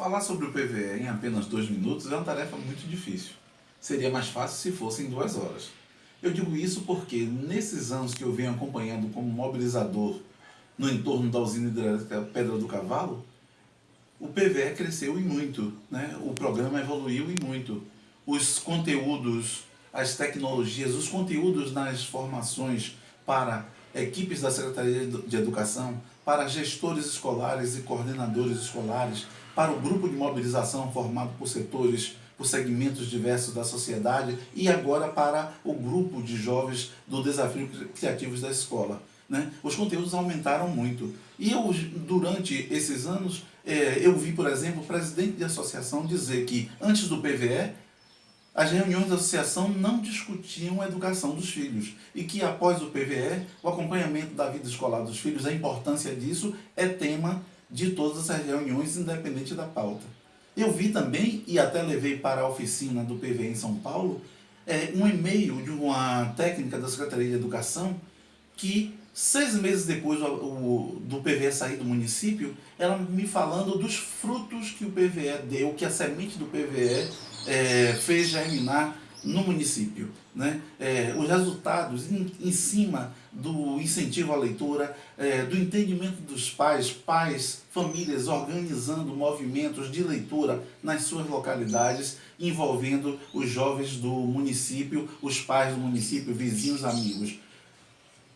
Falar sobre o PVE em apenas dois minutos é uma tarefa muito difícil. Seria mais fácil se fosse em duas horas. Eu digo isso porque nesses anos que eu venho acompanhando como mobilizador no entorno da usina hidrelétrica Pedra do Cavalo, o PVE cresceu e muito, né? o programa evoluiu e muito. Os conteúdos, as tecnologias, os conteúdos nas formações para equipes da Secretaria de Educação, para gestores escolares e coordenadores escolares, para o grupo de mobilização formado por setores, por segmentos diversos da sociedade e agora para o grupo de jovens do Desafio Criativos da Escola. Né? Os conteúdos aumentaram muito. E eu, durante esses anos, é, eu vi, por exemplo, o presidente de associação dizer que antes do PVE, as reuniões da associação não discutiam a educação dos filhos e que após o PVE, o acompanhamento da vida escolar dos filhos, a importância disso é tema de todas as reuniões, independente da pauta. Eu vi também, e até levei para a oficina do PVE em São Paulo, é, um e-mail de uma técnica da Secretaria de Educação que, seis meses depois do PVE sair do município, ela me falando dos frutos que o PVE deu, que a semente do PVE é, fez germinar no município. Né? É, os resultados em, em, cima do incentivo à leitura, é, do entendimento dos pais, pais, famílias organizando movimentos de leitura nas suas localidades, envolvendo os jovens do município, os pais do município, vizinhos, amigos.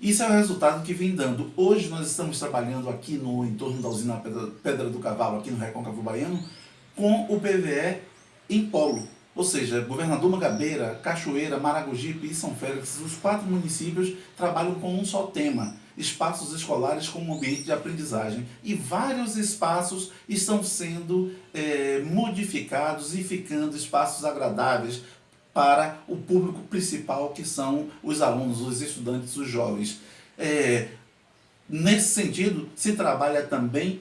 Isso é o resultado que vem dando. Hoje nós estamos trabalhando aqui no entorno da usina Pedra, Pedra do Cavalo, aqui no Recôncavo Baiano, com o PVE em polo. Ou seja, Governador Mangabeira, Cachoeira, Maragogipe e São Félix, os quatro municípios trabalham com um só tema, espaços escolares como ambiente de aprendizagem. E vários espaços estão sendo é, modificados e ficando espaços agradáveis para o público principal, que são os alunos, os estudantes, os jovens. É, nesse sentido, se trabalha também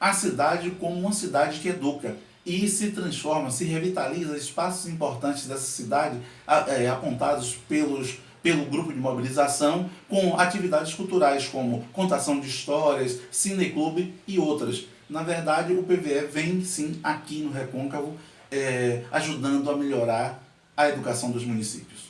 a cidade como uma cidade que educa e se transforma, se revitaliza espaços importantes dessa cidade é, apontados pelos, pelo grupo de mobilização com atividades culturais como contação de histórias, cineclube e outras. Na verdade, o PVE vem sim aqui no Recôncavo é, ajudando a melhorar a educação dos municípios.